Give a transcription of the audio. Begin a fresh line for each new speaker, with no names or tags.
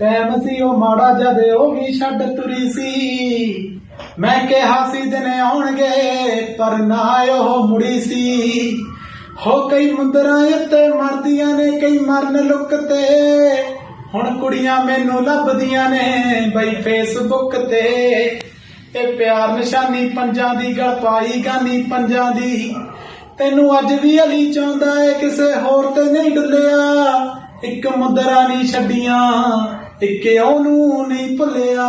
Time ਸੀ ਉਹ ਮਾੜਾ ਜਦ ਉਹ ਵੀ ਛੱਡ ਤੁਰੀ ਸੀ। ਮੈਂ ਕਿਹਾ ਸੀ ਦਿਨ ਆਉਣਗੇ, ਪਰ ਨਾ ਉਹ ਮੁੜੀ ਸੀ। ਹੋ ਕਈ ਮੁੰਦਰਾਂ ਉੱਤੇ ਮਰਦੀਆਂ ਨੇ, ਕਈ ਮਰਨ ਲੁੱਕ ਤੇ। ਹੁਣ ਕੁੜੀਆਂ ਮੈਨੂੰ ਲੱਭਦੀਆਂ ਨੇ ਬਈ ਫੇਸਬੁੱਕ ਤੇ। ਇਹ ਪਿਆਰ ਨਿਸ਼ਾਨੀ ਪੰਜਾਂ ਦੀ, ਗਲ ਪਾਈ ਗਾਨੀ ਪੰਜਾਂ ਦੀ। ਤੈਨੂੰ ਅੱਜ ਵੀ ਅਲੀ ਚਾਹੁੰਦਾ ਏ, ਕਿਸੇ ਹੋਰ ਤੇ ਨਹੀਂ ਡੁੱਲਿਆ। ਇੱਕ ਮੁਦਰਾ ਨਹੀਂ ਛੱਡੀਆਂ ਇੱਕ ਉਹਨੂੰ ਨਹੀਂ ਭੁੱਲਿਆ।